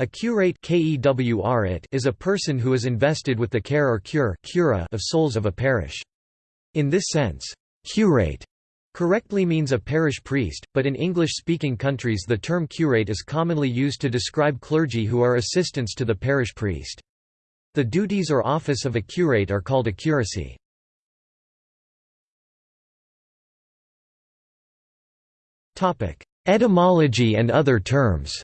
A curate is a person who is invested with the care or cure of souls of a parish. In this sense, curate correctly means a parish priest, but in English-speaking countries the term curate is commonly used to describe clergy who are assistants to the parish priest. The duties or office of a curate are called a curacy. Etymology and other terms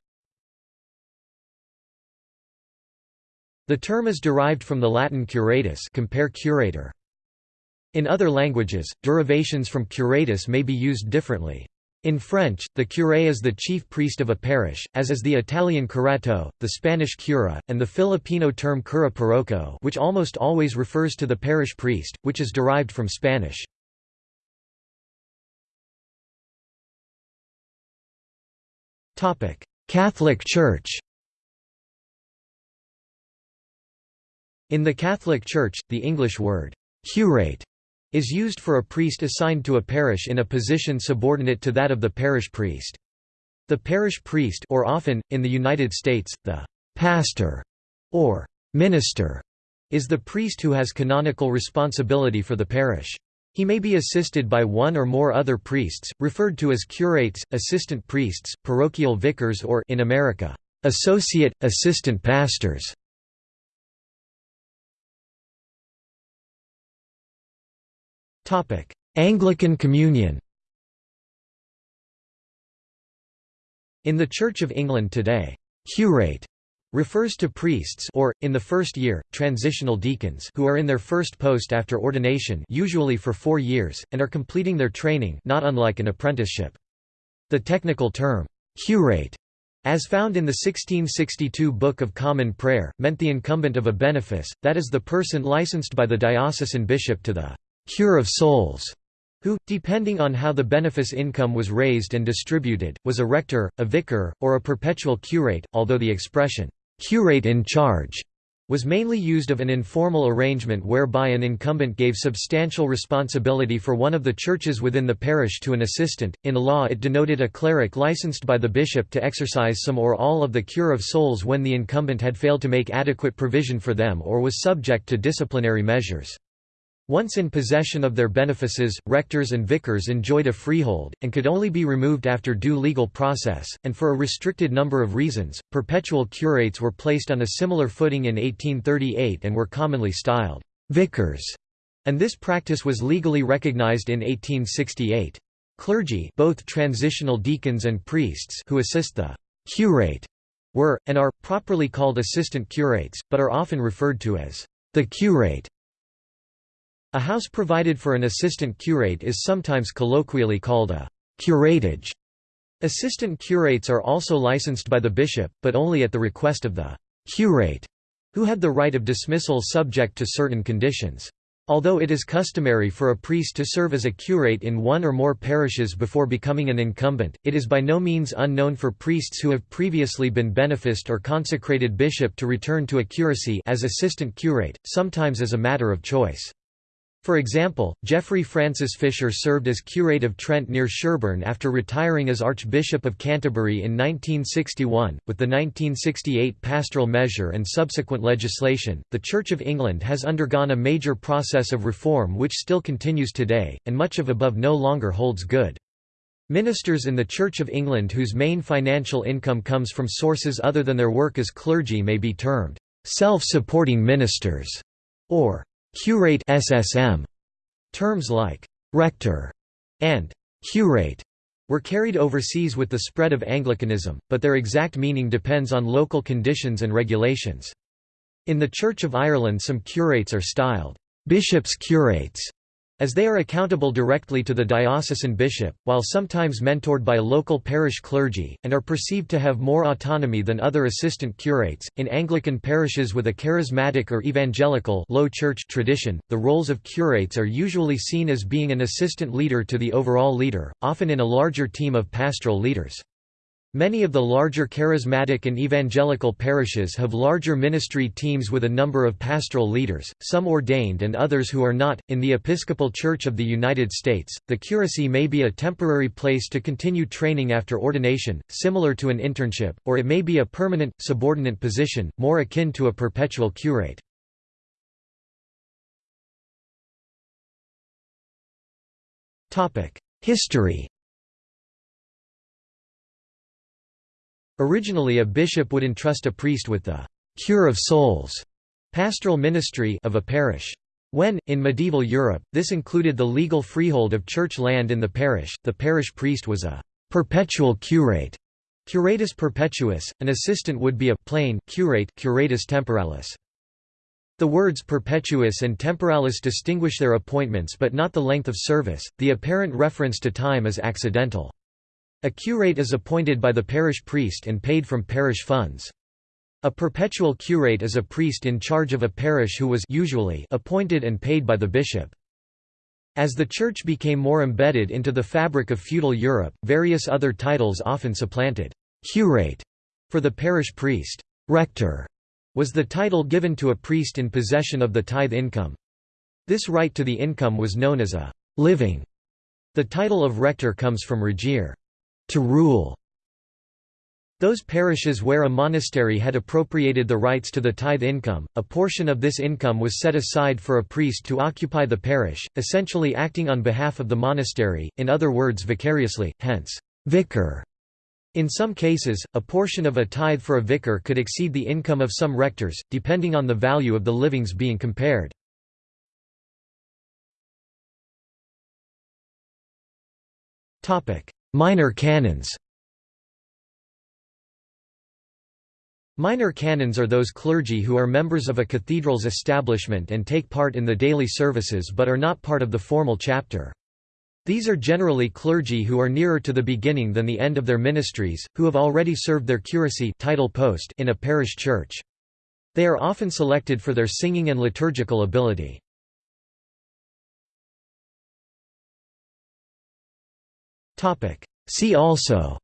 The term is derived from the Latin curatus compare curator. In other languages, derivations from curatus may be used differently. In French, the curé is the chief priest of a parish, as is the Italian curato, the Spanish cura, and the Filipino term kura paroko which almost always refers to the parish priest, which is derived from Spanish. Catholic Church In the Catholic Church, the English word, curate, is used for a priest assigned to a parish in a position subordinate to that of the parish priest. The parish priest or often, in the United States, the pastor or minister is the priest who has canonical responsibility for the parish. He may be assisted by one or more other priests, referred to as curates, assistant priests, parochial vicars or in America, associate, assistant pastors. Anglican Communion In the Church of England today, curate refers to priests or, in the first year, transitional deacons who are in their first post after ordination usually for four years, and are completing their training not unlike an apprenticeship. The technical term, curate, as found in the 1662 Book of Common Prayer, meant the incumbent of a benefice, that is the person licensed by the diocesan bishop to the cure of souls, who, depending on how the benefice income was raised and distributed, was a rector, a vicar, or a perpetual curate, although the expression, curate in charge, was mainly used of an informal arrangement whereby an incumbent gave substantial responsibility for one of the churches within the parish to an assistant. In law, it denoted a cleric licensed by the bishop to exercise some or all of the cure of souls when the incumbent had failed to make adequate provision for them or was subject to disciplinary measures. Once in possession of their benefices, rectors and vicars enjoyed a freehold, and could only be removed after due legal process, and for a restricted number of reasons. Perpetual curates were placed on a similar footing in 1838 and were commonly styled vicars, and this practice was legally recognized in 1868. Clergy both transitional deacons and priests who assist the curate were, and are, properly called assistant curates, but are often referred to as the curate. A house provided for an assistant curate is sometimes colloquially called a curatage. Assistant curates are also licensed by the bishop, but only at the request of the curate, who had the right of dismissal subject to certain conditions. Although it is customary for a priest to serve as a curate in one or more parishes before becoming an incumbent, it is by no means unknown for priests who have previously been beneficed or consecrated bishop to return to a curacy as assistant curate, sometimes as a matter of choice. For example, Geoffrey Francis Fisher served as curate of Trent near Sherborne after retiring as Archbishop of Canterbury in 1961. With the 1968 pastoral measure and subsequent legislation, the Church of England has undergone a major process of reform which still continues today, and much of above no longer holds good. Ministers in the Church of England whose main financial income comes from sources other than their work as clergy may be termed self-supporting ministers, or Curate SSM. Terms like rector and curate were carried overseas with the spread of Anglicanism, but their exact meaning depends on local conditions and regulations. In the Church of Ireland some curates are styled bishops' curates as they are accountable directly to the diocesan bishop, while sometimes mentored by local parish clergy, and are perceived to have more autonomy than other assistant curates. In Anglican parishes with a charismatic or evangelical low church tradition, the roles of curates are usually seen as being an assistant leader to the overall leader, often in a larger team of pastoral leaders. Many of the larger charismatic and evangelical parishes have larger ministry teams with a number of pastoral leaders, some ordained and others who are not. In the Episcopal Church of the United States, the curacy may be a temporary place to continue training after ordination, similar to an internship, or it may be a permanent, subordinate position, more akin to a perpetual curate. History Originally a bishop would entrust a priest with the «cure of souls» pastoral ministry of a parish. When, in medieval Europe, this included the legal freehold of church land in the parish, the parish priest was a «perpetual curate» curatus perpetuus, an assistant would be a plain curate curatus temporalis. The words perpetuus and temporalis distinguish their appointments but not the length of service, the apparent reference to time is accidental. A curate is appointed by the parish priest and paid from parish funds. A perpetual curate is a priest in charge of a parish who was usually appointed and paid by the bishop. As the Church became more embedded into the fabric of feudal Europe, various other titles often supplanted «curate» for the parish priest. «Rector» was the title given to a priest in possession of the tithe income. This right to the income was known as a «living». The title of rector comes from regere to rule. Those parishes where a monastery had appropriated the rights to the tithe income, a portion of this income was set aside for a priest to occupy the parish, essentially acting on behalf of the monastery, in other words vicariously, hence, vicar. In some cases, a portion of a tithe for a vicar could exceed the income of some rectors, depending on the value of the livings being compared. Minor canons Minor canons are those clergy who are members of a cathedral's establishment and take part in the daily services but are not part of the formal chapter. These are generally clergy who are nearer to the beginning than the end of their ministries, who have already served their curacy title post in a parish church. They are often selected for their singing and liturgical ability. See also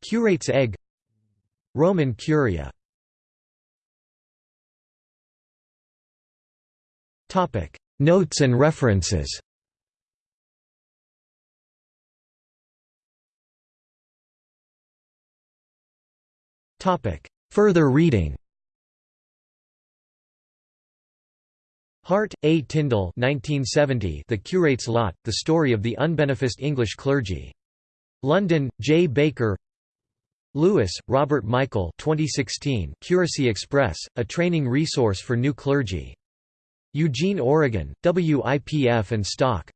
Curate's egg Roman Curia Notes and references Further reading Hart, A. Tyndall 1970 The Curate's Lot, The Story of the Unbeneficed English Clergy. London, J. Baker Lewis, Robert Michael 2016 Curacy Express, A Training Resource for New Clergy. Eugene, Oregon, WIPF and Stock.